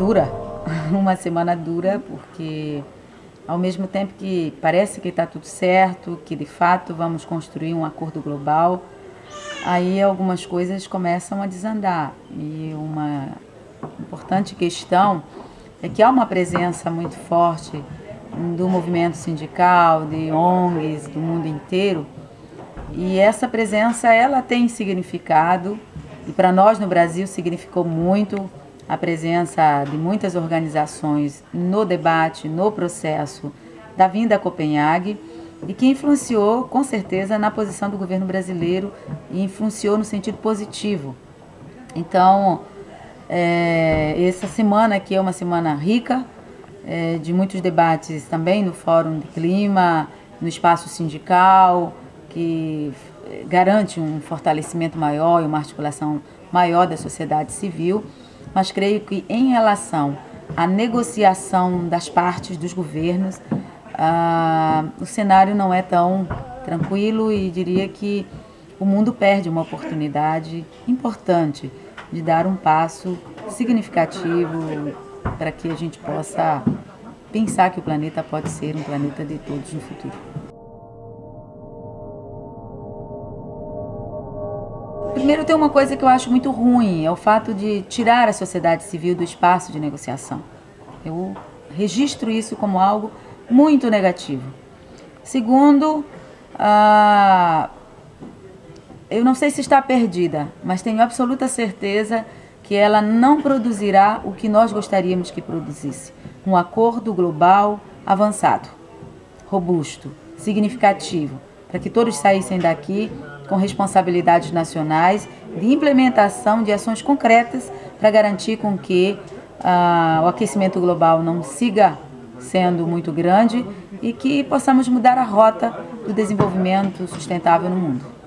dura, uma semana dura, porque ao mesmo tempo que parece que está tudo certo, que de fato vamos construir um acordo global, aí algumas coisas começam a desandar. E uma importante questão é que há uma presença muito forte do movimento sindical, de ONGs, do mundo inteiro, e essa presença ela tem significado, e para nós no Brasil significou muito a presença de muitas organizações no debate, no processo da vinda a Copenhague, e que influenciou com certeza na posição do governo brasileiro e influenciou no sentido positivo. Então, é, essa semana aqui é uma semana rica, é, de muitos debates também no Fórum de Clima, no espaço sindical, que garante um fortalecimento maior e uma articulação maior da sociedade civil, mas creio que em relação à negociação das partes dos governos, ah, o cenário não é tão tranquilo e diria que o mundo perde uma oportunidade importante de dar um passo significativo para que a gente possa pensar que o planeta pode ser um planeta de todos no futuro. Primeiro tem uma coisa que eu acho muito ruim, é o fato de tirar a sociedade civil do espaço de negociação. Eu registro isso como algo muito negativo. Segundo, ah, eu não sei se está perdida, mas tenho absoluta certeza que ela não produzirá o que nós gostaríamos que produzisse. Um acordo global avançado, robusto, significativo, para que todos saíssem daqui com responsabilidades nacionais de implementação de ações concretas para garantir com que ah, o aquecimento global não siga sendo muito grande e que possamos mudar a rota do desenvolvimento sustentável no mundo.